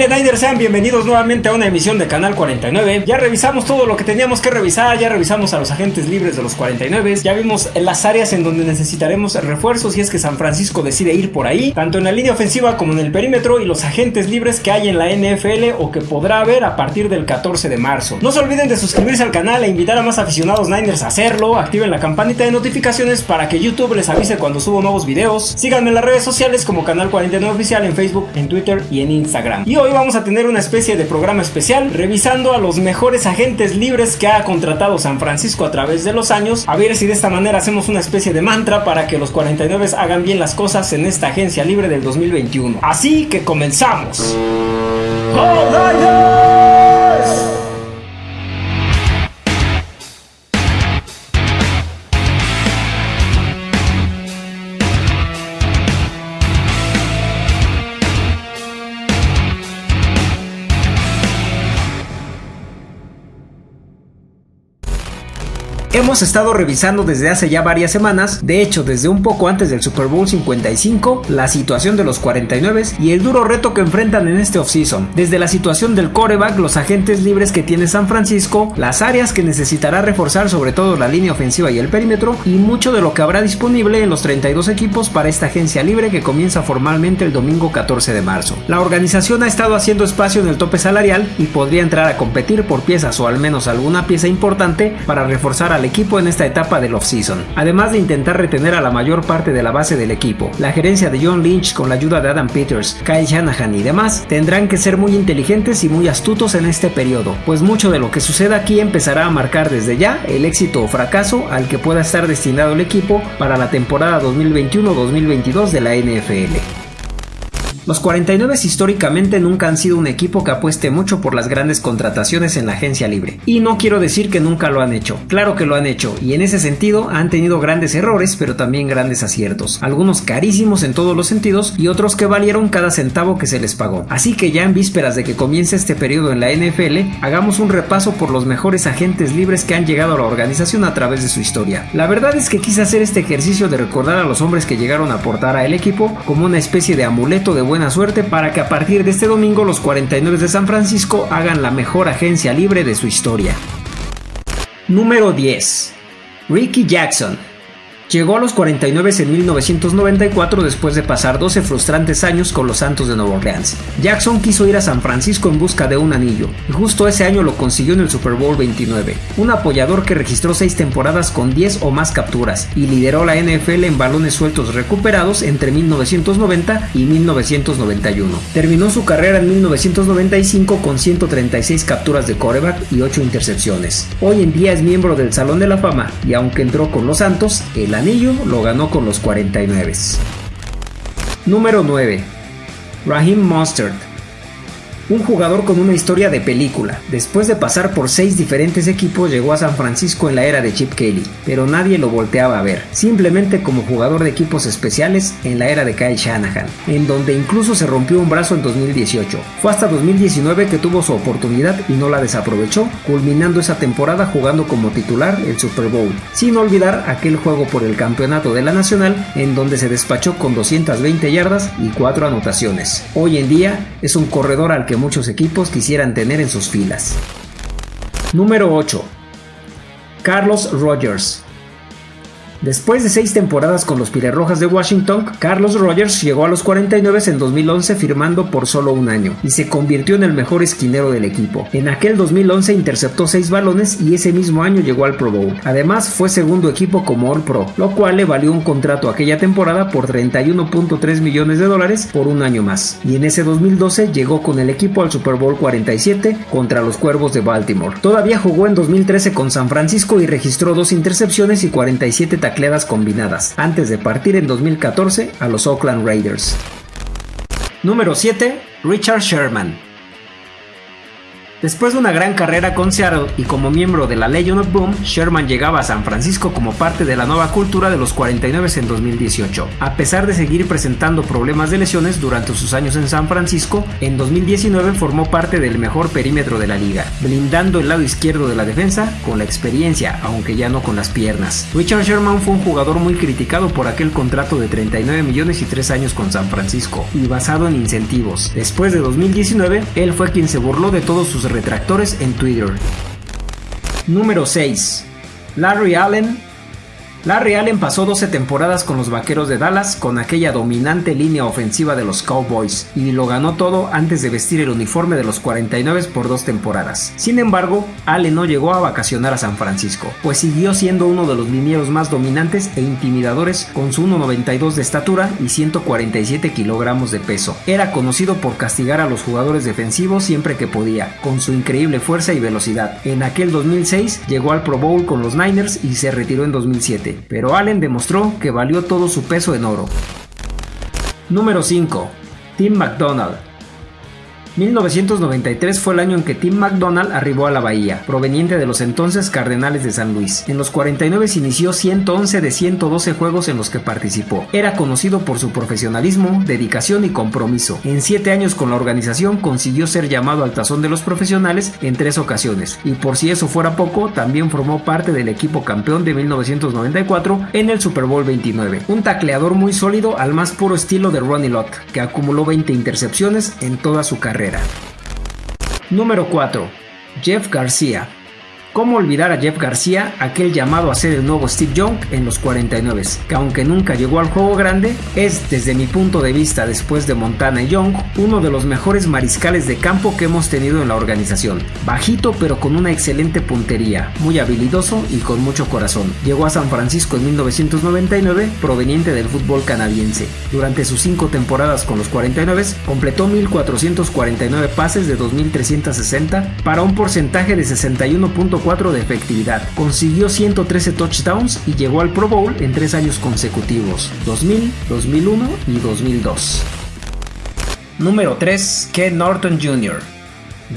Familia Sean bienvenidos nuevamente a una emisión de Canal 49. Ya revisamos todo lo que teníamos que revisar, ya revisamos a los agentes libres de los 49, ya vimos las áreas en donde necesitaremos refuerzos si es que San Francisco decide ir por ahí, tanto en la línea ofensiva como en el perímetro y los agentes libres que hay en la NFL o que podrá haber a partir del 14 de marzo. No se olviden de suscribirse al canal e invitar a más aficionados Niners a hacerlo, activen la campanita de notificaciones para que YouTube les avise cuando subo nuevos videos, síganme en las redes sociales como Canal 49 Oficial en Facebook, en Twitter y en Instagram. Y hoy vamos a tener una especie de programa especial revisando a los mejores agentes libres que ha contratado San Francisco a través de los años. A ver si de esta manera hacemos una especie de mantra para que los 49 hagan bien las cosas en esta agencia libre del 2021. Así que comenzamos. Hemos estado revisando desde hace ya varias semanas, de hecho desde un poco antes del Super Bowl 55, la situación de los 49 y el duro reto que enfrentan en este offseason. Desde la situación del coreback, los agentes libres que tiene San Francisco, las áreas que necesitará reforzar sobre todo la línea ofensiva y el perímetro y mucho de lo que habrá disponible en los 32 equipos para esta agencia libre que comienza formalmente el domingo 14 de marzo. La organización ha estado haciendo espacio en el tope salarial y podría entrar a competir por piezas o al menos alguna pieza importante para reforzar a equipo en esta etapa del off-season, además de intentar retener a la mayor parte de la base del equipo. La gerencia de John Lynch con la ayuda de Adam Peters, Kyle Shanahan y demás tendrán que ser muy inteligentes y muy astutos en este periodo, pues mucho de lo que suceda aquí empezará a marcar desde ya el éxito o fracaso al que pueda estar destinado el equipo para la temporada 2021-2022 de la NFL. Los 49 históricamente nunca han sido un equipo que apueste mucho por las grandes contrataciones en la agencia libre. Y no quiero decir que nunca lo han hecho, claro que lo han hecho, y en ese sentido han tenido grandes errores, pero también grandes aciertos. Algunos carísimos en todos los sentidos y otros que valieron cada centavo que se les pagó. Así que ya en vísperas de que comience este periodo en la NFL, hagamos un repaso por los mejores agentes libres que han llegado a la organización a través de su historia. La verdad es que quise hacer este ejercicio de recordar a los hombres que llegaron a aportar al equipo como una especie de amuleto de buen suerte para que a partir de este domingo los 49 de San Francisco hagan la mejor agencia libre de su historia. Número 10. Ricky Jackson Llegó a los 49 en 1994 después de pasar 12 frustrantes años con los Santos de Nueva Orleans. Jackson quiso ir a San Francisco en busca de un anillo, y justo ese año lo consiguió en el Super Bowl 29. Un apoyador que registró 6 temporadas con 10 o más capturas y lideró la NFL en balones sueltos recuperados entre 1990 y 1991. Terminó su carrera en 1995 con 136 capturas de coreback y 8 intercepciones. Hoy en día es miembro del Salón de la Fama y aunque entró con los Santos, el anillo lo ganó con los 49. Número 9. Raheem Mostert un jugador con una historia de película. Después de pasar por seis diferentes equipos llegó a San Francisco en la era de Chip Kelly, pero nadie lo volteaba a ver, simplemente como jugador de equipos especiales en la era de Kyle Shanahan, en donde incluso se rompió un brazo en 2018. Fue hasta 2019 que tuvo su oportunidad y no la desaprovechó, culminando esa temporada jugando como titular el Super Bowl, sin olvidar aquel juego por el campeonato de la Nacional en donde se despachó con 220 yardas y 4 anotaciones. Hoy en día es un corredor al que muchos equipos quisieran tener en sus filas. Número 8. Carlos Rogers Después de seis temporadas con los Pirerrojas de Washington, Carlos Rogers llegó a los 49 en 2011 firmando por solo un año y se convirtió en el mejor esquinero del equipo. En aquel 2011 interceptó seis balones y ese mismo año llegó al Pro Bowl. Además fue segundo equipo como All Pro, lo cual le valió un contrato aquella temporada por 31.3 millones de dólares por un año más. Y en ese 2012 llegó con el equipo al Super Bowl 47 contra los Cuervos de Baltimore. Todavía jugó en 2013 con San Francisco y registró dos intercepciones y 47 tacleadas combinadas, antes de partir en 2014 a los Oakland Raiders. Número 7. Richard Sherman Después de una gran carrera con Seattle y como miembro de la Legion of Boom, Sherman llegaba a San Francisco como parte de la nueva cultura de los 49 en 2018. A pesar de seguir presentando problemas de lesiones durante sus años en San Francisco, en 2019 formó parte del mejor perímetro de la liga, blindando el lado izquierdo de la defensa con la experiencia, aunque ya no con las piernas. Richard Sherman fue un jugador muy criticado por aquel contrato de 39 millones y 3 años con San Francisco, y basado en incentivos. Después de 2019, él fue quien se burló de todos sus retractores en Twitter. Número 6. Larry Allen Larry Allen pasó 12 temporadas con los Vaqueros de Dallas con aquella dominante línea ofensiva de los Cowboys y lo ganó todo antes de vestir el uniforme de los 49 por dos temporadas. Sin embargo, Allen no llegó a vacacionar a San Francisco, pues siguió siendo uno de los linieros más dominantes e intimidadores con su 1,92 de estatura y 147 kilogramos de peso. Era conocido por castigar a los jugadores defensivos siempre que podía, con su increíble fuerza y velocidad. En aquel 2006 llegó al Pro Bowl con los Niners y se retiró en 2007 pero Allen demostró que valió todo su peso en oro. Número 5. Tim McDonald 1993 fue el año en que Tim McDonald arribó a la Bahía, proveniente de los entonces Cardenales de San Luis. En los 49 se inició 111 de 112 juegos en los que participó. Era conocido por su profesionalismo, dedicación y compromiso. En 7 años con la organización consiguió ser llamado al tazón de los profesionales en 3 ocasiones, y por si eso fuera poco, también formó parte del equipo campeón de 1994 en el Super Bowl 29. Un tacleador muy sólido al más puro estilo de Ronnie Lott, que acumuló 20 intercepciones en toda su carrera. Número 4. Jeff García ¿Cómo olvidar a Jeff García, aquel llamado a ser el nuevo Steve Young en los 49, que aunque nunca llegó al juego grande, es desde mi punto de vista después de Montana Young, uno de los mejores mariscales de campo que hemos tenido en la organización. Bajito pero con una excelente puntería, muy habilidoso y con mucho corazón. Llegó a San Francisco en 1999 proveniente del fútbol canadiense. Durante sus cinco temporadas con los 49 completó 1.449 pases de 2.360 para un porcentaje de 61.4 de efectividad. Consiguió 113 touchdowns y llegó al Pro Bowl en tres años consecutivos, 2000, 2001 y 2002. Número 3. Ken Norton Jr.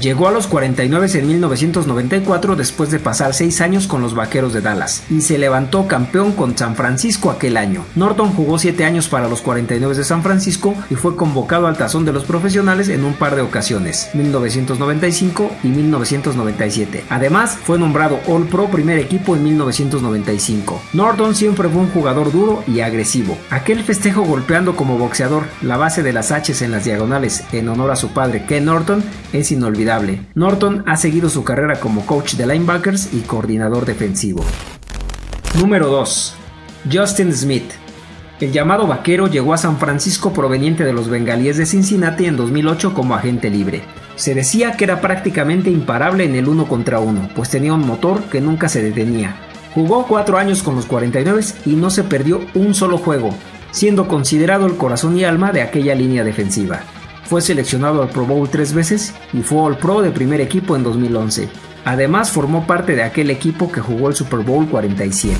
Llegó a los 49 en 1994 después de pasar 6 años con los Vaqueros de Dallas y se levantó campeón con San Francisco aquel año. Norton jugó 7 años para los 49 de San Francisco y fue convocado al tazón de los profesionales en un par de ocasiones, 1995 y 1997. Además, fue nombrado All Pro primer equipo en 1995. Norton siempre fue un jugador duro y agresivo. Aquel festejo golpeando como boxeador la base de las H's en las diagonales en honor a su padre Ken Norton es inolvidable Norton ha seguido su carrera como coach de linebackers y coordinador defensivo. Número 2. Justin Smith. El llamado vaquero llegó a San Francisco proveniente de los bengalíes de Cincinnati en 2008 como agente libre. Se decía que era prácticamente imparable en el uno contra uno, pues tenía un motor que nunca se detenía. Jugó 4 años con los 49 y no se perdió un solo juego, siendo considerado el corazón y alma de aquella línea defensiva. Fue seleccionado al Pro Bowl tres veces y fue All Pro de primer equipo en 2011. Además formó parte de aquel equipo que jugó el Super Bowl 47.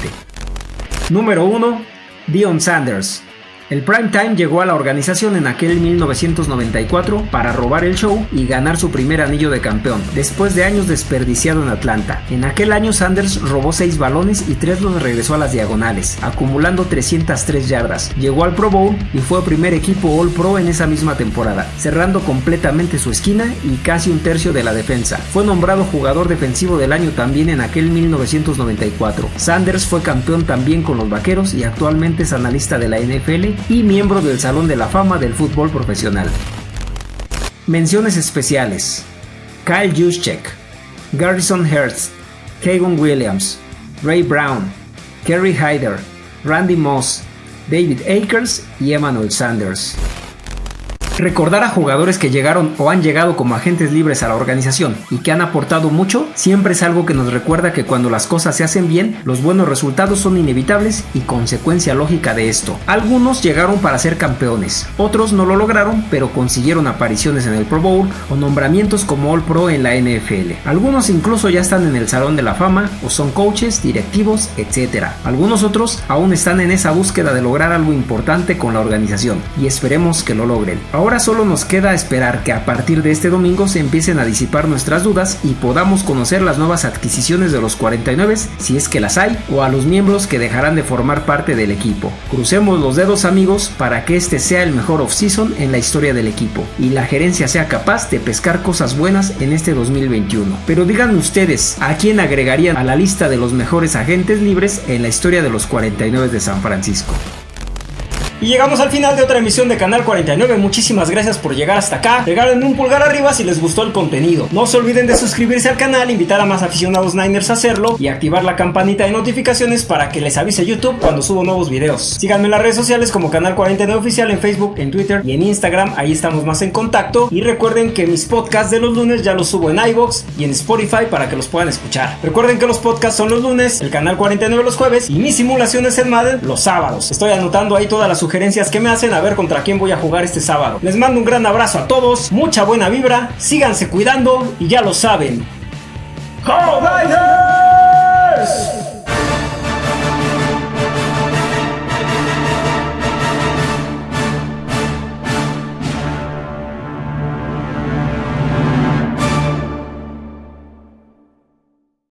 Número 1. Dion Sanders. El prime time llegó a la organización en aquel 1994 para robar el show y ganar su primer anillo de campeón, después de años desperdiciado en Atlanta. En aquel año Sanders robó 6 balones y 3 los regresó a las diagonales, acumulando 303 yardas. Llegó al Pro Bowl y fue primer equipo All Pro en esa misma temporada, cerrando completamente su esquina y casi un tercio de la defensa. Fue nombrado jugador defensivo del año también en aquel 1994. Sanders fue campeón también con los Vaqueros y actualmente es analista de la NFL y miembro del Salón de la Fama del Fútbol Profesional. Menciones especiales: Kyle Juszczyk, Garrison Hertz, Kagan Williams, Ray Brown, Kerry Hyder, Randy Moss, David Akers y Emmanuel Sanders. Recordar a jugadores que llegaron o han llegado como agentes libres a la organización y que han aportado mucho siempre es algo que nos recuerda que cuando las cosas se hacen bien, los buenos resultados son inevitables y consecuencia lógica de esto. Algunos llegaron para ser campeones, otros no lo lograron pero consiguieron apariciones en el Pro Bowl o nombramientos como All Pro en la NFL. Algunos incluso ya están en el Salón de la Fama o son coaches, directivos, etc. Algunos otros aún están en esa búsqueda de lograr algo importante con la organización y esperemos que lo logren solo nos queda esperar que a partir de este domingo se empiecen a disipar nuestras dudas y podamos conocer las nuevas adquisiciones de los 49 si es que las hay o a los miembros que dejarán de formar parte del equipo. Crucemos los dedos amigos para que este sea el mejor off-season en la historia del equipo y la gerencia sea capaz de pescar cosas buenas en este 2021. Pero díganme ustedes, ¿a quién agregarían a la lista de los mejores agentes libres en la historia de los 49 de San Francisco? Y llegamos al final de otra emisión de Canal 49. Muchísimas gracias por llegar hasta acá. Regálenme un pulgar arriba si les gustó el contenido. No se olviden de suscribirse al canal, invitar a más aficionados Niners a hacerlo y activar la campanita de notificaciones para que les avise YouTube cuando subo nuevos videos. Síganme en las redes sociales como Canal 49 Oficial en Facebook, en Twitter y en Instagram. Ahí estamos más en contacto. Y recuerden que mis podcasts de los lunes ya los subo en iBox y en Spotify para que los puedan escuchar. Recuerden que los podcasts son los lunes, el Canal 49 los jueves y mis simulaciones en Madden los sábados. Estoy anotando ahí todas las sugerencias que me hacen a ver contra quién voy a jugar este sábado. Les mando un gran abrazo a todos, mucha buena vibra, síganse cuidando y ya lo saben. ¡Go